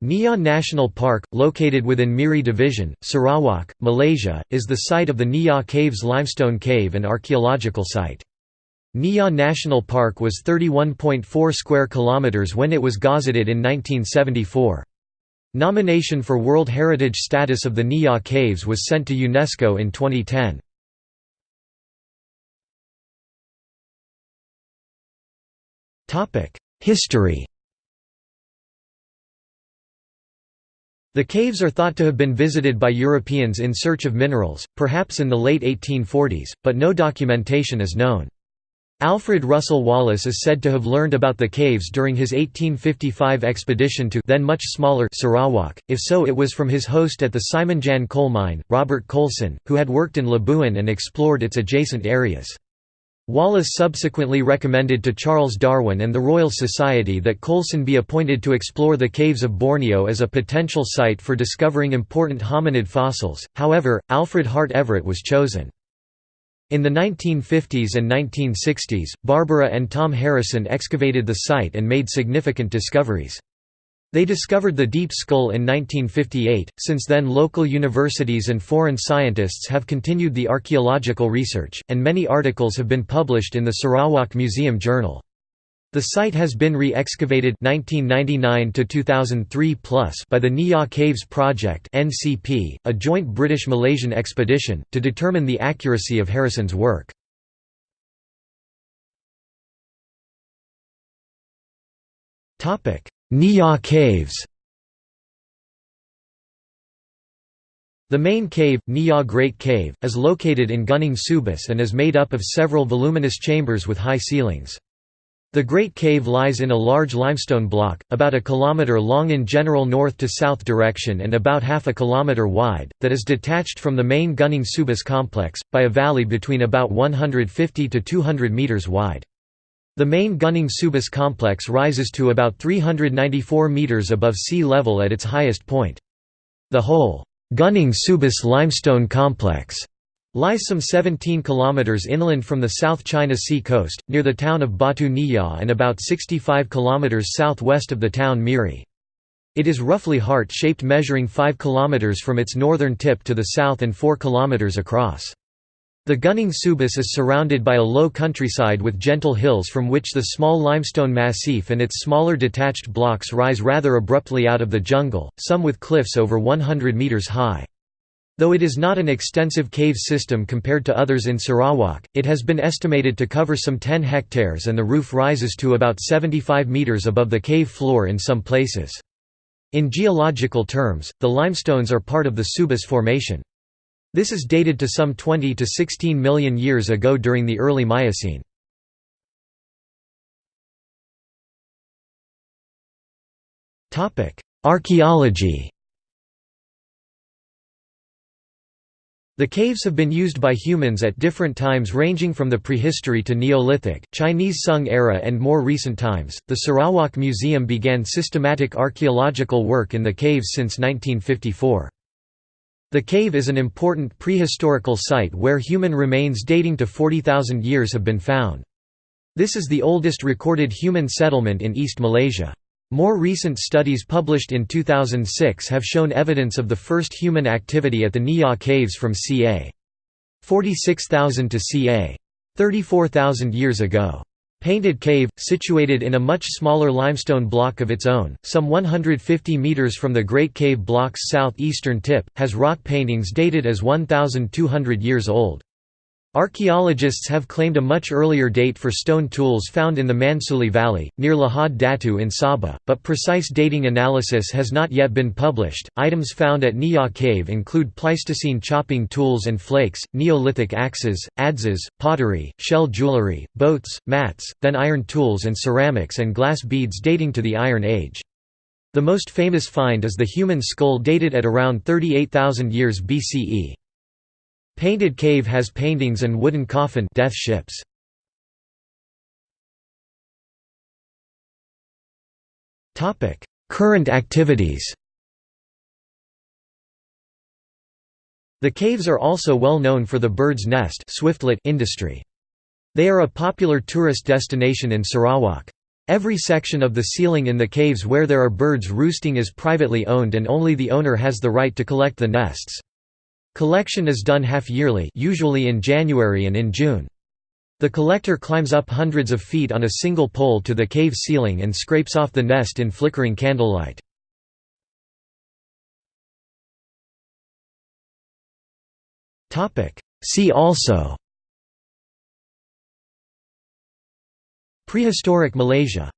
Niah National Park, located within Miri Division, Sarawak, Malaysia, is the site of the Niah Caves limestone cave and archaeological site. Niah National Park was 31.4 square kilometers when it was gazetted in 1974. Nomination for World Heritage status of the Niah Caves was sent to UNESCO in 2010. History The caves are thought to have been visited by Europeans in search of minerals, perhaps in the late 1840s, but no documentation is known. Alfred Russel Wallace is said to have learned about the caves during his 1855 expedition to then much smaller Sarawak, if so it was from his host at the Simunjan coal mine, Robert Coulson, who had worked in Labuan and explored its adjacent areas. Wallace subsequently recommended to Charles Darwin and the Royal Society that Coulson be appointed to explore the caves of Borneo as a potential site for discovering important hominid fossils, however, Alfred Hart Everett was chosen. In the 1950s and 1960s, Barbara and Tom Harrisson excavated the site and made significant discoveries. They discovered the Deep Skull in 1958. Since then, local universities and foreign scientists have continued the archaeological research, and many articles have been published in the Sarawak Museum Journal. The site has been re-excavated by the Niah Caves Project (NCP), a joint British-Malaysian expedition, to determine the accuracy of Harrisson's work. Topic: Niah Caves. The main cave, Niah Great Cave, is located in Gunung Subis and is made up of several voluminous chambers with high ceilings. The Great Cave lies in a large limestone block, about a kilometre long in general north to south direction and about half a kilometre wide, that is detached from the main Gunung Subis complex, by a valley between about 150 to 200 metres wide. The main Gunung Subis complex rises to about 394 metres above sea level at its highest point. The whole Gunung Subis limestone complex Lies some 17 kilometers inland from the South China Sea coast, near the town of Batu Niah and about 65 kilometers southwest of the town Miri. It is roughly heart-shaped measuring 5 kilometers from its northern tip to the south and 4 kilometers across. The Gunung Subis is surrounded by a low countryside with gentle hills from which the small limestone massif and its smaller detached blocks rise rather abruptly out of the jungle, some with cliffs over 100 meters high. Though it is not an extensive cave system compared to others in Sarawak, it has been estimated to cover some 10 hectares and the roof rises to about 75 metres above the cave floor in some places. In geological terms, the limestones are part of the Subis Formation. This is dated to some 20 to 16 million years ago during the early Miocene. Archaeology The caves have been used by humans at different times ranging from the prehistory to Neolithic, Chinese Sung era and more recent times. The Sarawak Museum began systematic archaeological work in the caves since 1954. The cave is an important prehistorical site where human remains dating to 40,000 years have been found. This is the oldest recorded human settlement in East Malaysia. More recent studies published in 2006 have shown evidence of the first human activity at the Niah caves from ca. 46,000 to ca. 34,000 years ago. Painted Cave, situated in a much smaller limestone block of its own, some 150 metres from the Great Cave block's southeastern tip, has rock paintings dated as 1,200 years old. Archaeologists have claimed a much earlier date for stone tools found in the Mansuli Valley, near Lahad Datu in Sabah, but precise dating analysis has not yet been published. Items found at Niah Cave include Pleistocene chopping tools and flakes, Neolithic axes, adzes, pottery, shell jewelry, boats, mats, then iron tools and ceramics and glass beads dating to the Iron Age. The most famous find is the human skull dated at around 38,000 years BCE. Painted Cave has paintings and wooden coffin death ships. Current activities The caves are also well known for the bird's nest swiftlet industry. They are a popular tourist destination in Sarawak. Every section of the ceiling in the caves where there are birds roosting is privately owned and only the owner has the right to collect the nests. Collection is done half-yearly usually in January and in June. The collector climbs up hundreds of feet on a single pole to the cave ceiling and scrapes off the nest in flickering candlelight. See also Prehistoric Malaysia